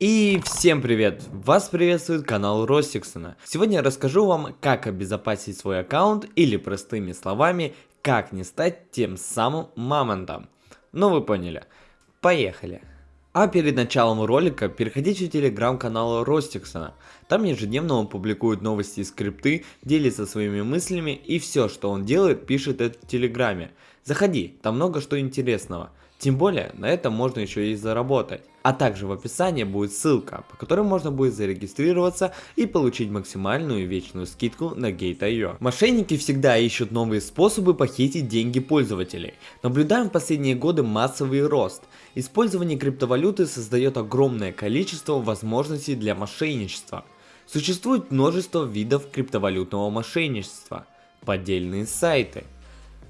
И всем привет! Вас приветствует канал Ростиксона. Сегодня я расскажу вам, как обезопасить свой аккаунт или простыми словами, как не стать тем самым мамонтом. Ну вы поняли. Поехали! А перед началом ролика переходите в телеграм-канал Ростиксона. Там ежедневно он публикует новости и скрипты, делится своими мыслями и все, что он делает, пишет это в телеграме. Заходи, там много что интересного. Тем более, на этом можно еще и заработать. А также в описании будет ссылка, по которой можно будет зарегистрироваться и получить максимальную вечную скидку на Gate.io. Мошенники всегда ищут новые способы похитить деньги пользователей. Наблюдаем в последние годы массовый рост. Использование криптовалюты создает огромное количество возможностей для мошенничества. Существует множество видов криптовалютного мошенничества. Поддельные сайты –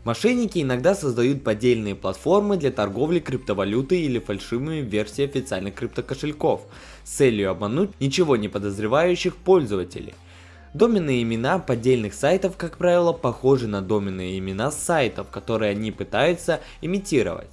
Мошенники иногда создают поддельные платформы для торговли криптовалютой или фальшивыми версиями официальных криптокошельков с целью обмануть ничего не подозревающих пользователей. Доменные имена поддельных сайтов, как правило, похожи на доменные имена сайтов, которые они пытаются имитировать.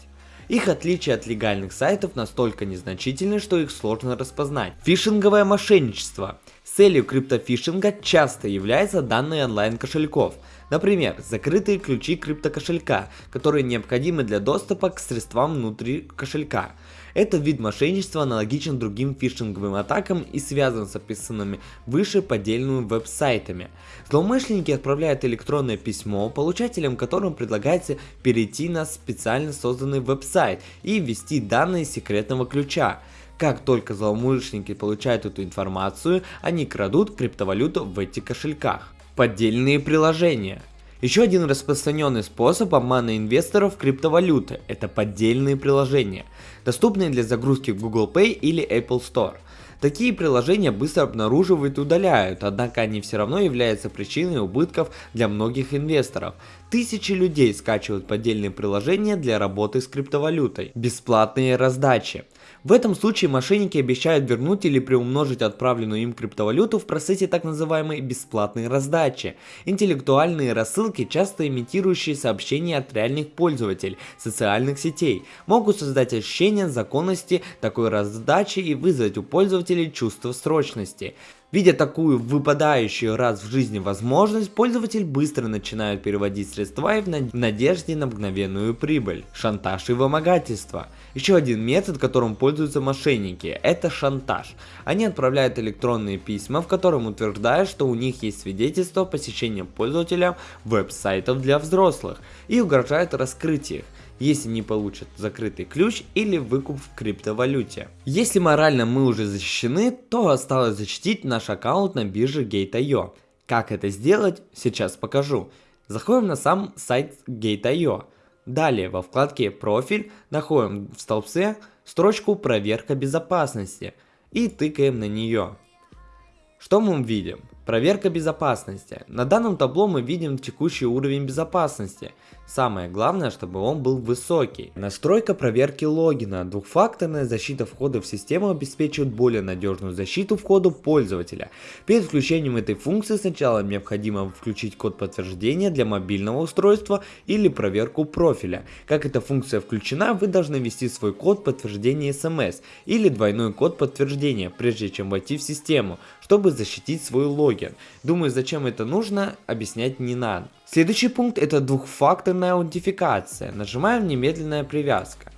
Их отличие от легальных сайтов настолько незначительны, что их сложно распознать. Фишинговое мошенничество. Целью криптофишинга часто являются данные онлайн кошельков – Например, закрытые ключи криптокошелька, которые необходимы для доступа к средствам внутри кошелька. Этот вид мошенничества аналогичен другим фишинговым атакам и связан с описанными выше поддельными веб-сайтами. Злоумышленники отправляют электронное письмо, получателям которым предлагается перейти на специально созданный веб-сайт и ввести данные секретного ключа. Как только злоумышленники получают эту информацию, они крадут криптовалюту в этих кошельках. Поддельные приложения. Еще один распространенный способ обмана инвесторов криптовалюты – это поддельные приложения, доступные для загрузки в Google Pay или Apple Store. Такие приложения быстро обнаруживают и удаляют, однако они все равно являются причиной убытков для многих инвесторов. Тысячи людей скачивают поддельные приложения для работы с криптовалютой. Бесплатные раздачи. В этом случае мошенники обещают вернуть или приумножить отправленную им криптовалюту в процессе так называемой бесплатной раздачи. Интеллектуальные рассылки, часто имитирующие сообщения от реальных пользователей социальных сетей, могут создать ощущение законности такой раздачи и вызвать у пользователей чувство срочности. Видя такую выпадающую раз в жизни возможность, пользователь быстро начинает переводить средства и в надежде на мгновенную прибыль. Шантаж и вымогательство. Еще один метод, которым пользуются мошенники, это шантаж. Они отправляют электронные письма, в котором утверждают, что у них есть свидетельство посещения пользователя веб-сайтов для взрослых и угрожают раскрытием если не получат закрытый ключ или выкуп в криптовалюте. Если морально мы уже защищены, то осталось защитить наш аккаунт на бирже Gate.io. Как это сделать, сейчас покажу. Заходим на сам сайт Gate.io. Далее во вкладке «Профиль» находим в столбце строчку «Проверка безопасности» и тыкаем на нее. Что мы видим? Проверка безопасности. На данном табло мы видим текущий уровень безопасности. Самое главное, чтобы он был высокий. Настройка проверки логина. Двухфакторная защита входа в систему обеспечивает более надежную защиту входа пользователя. Перед включением этой функции сначала необходимо включить код подтверждения для мобильного устройства или проверку профиля. Как эта функция включена, вы должны ввести свой код подтверждения SMS или двойной код подтверждения, прежде чем войти в систему, чтобы защитить свой логин. Думаю, зачем это нужно, объяснять не надо. Следующий пункт это двухфакторная аутентификация. Нажимаем немедленная привязка.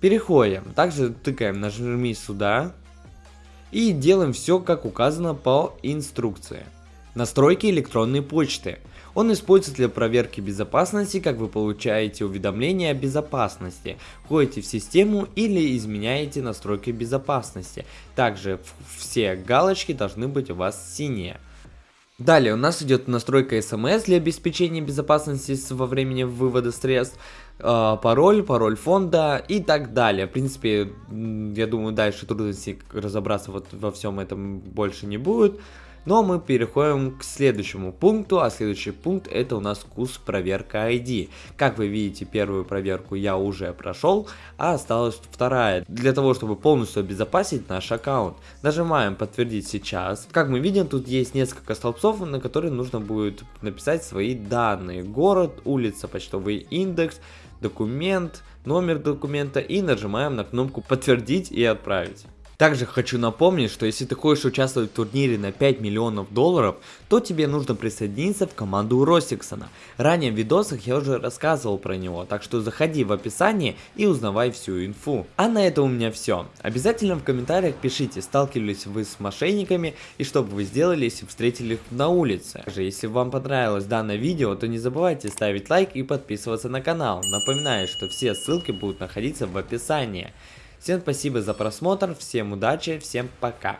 Переходим. Также тыкаем нажми сюда. И делаем все как указано по инструкции. Настройки электронной почты. Он используется для проверки безопасности, как вы получаете уведомления о безопасности, входите в систему или изменяете настройки безопасности. Также все галочки должны быть у вас синие. Далее у нас идет настройка SMS для обеспечения безопасности во времени вывода средств, э, пароль, пароль фонда и так далее. В принципе, я думаю, дальше трудностей разобраться вот во всем этом больше не будет. Но мы переходим к следующему пункту, а следующий пункт это у нас курс проверка ID. Как вы видите, первую проверку я уже прошел, а осталась вторая. Для того, чтобы полностью обезопасить наш аккаунт, нажимаем подтвердить сейчас. Как мы видим, тут есть несколько столбцов, на которые нужно будет написать свои данные. Город, улица, почтовый индекс, документ, номер документа и нажимаем на кнопку подтвердить и отправить. Также хочу напомнить, что если ты хочешь участвовать в турнире на 5 миллионов долларов, то тебе нужно присоединиться в команду Ростиксона. Ранее в видосах я уже рассказывал про него, так что заходи в описание и узнавай всю инфу. А на этом у меня все. Обязательно в комментариях пишите, сталкивались вы с мошенниками и что бы вы сделали, если встретили их на улице. Также, если вам понравилось данное видео, то не забывайте ставить лайк и подписываться на канал. Напоминаю, что все ссылки будут находиться в описании. Всем спасибо за просмотр, всем удачи, всем пока.